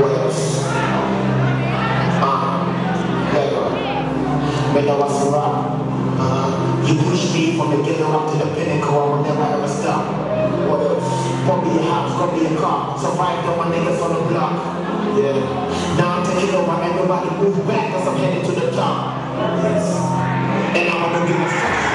wells. Ah, um, never. When I was around, uh, you pushed me from the ghetto up to the pinnacle, I would never ever stop. What else? Bought me a house, got me a car, survived on my niggas on the block. Yeah. Now I'm taking over and nobody move back cause I'm headed to the top. Yes. And I'm gonna give a fuck.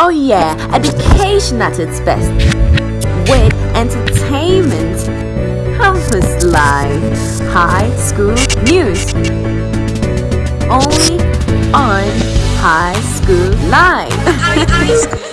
Oh yeah, education at its best. With entertainment, campus life, high school news. Only on High School Live.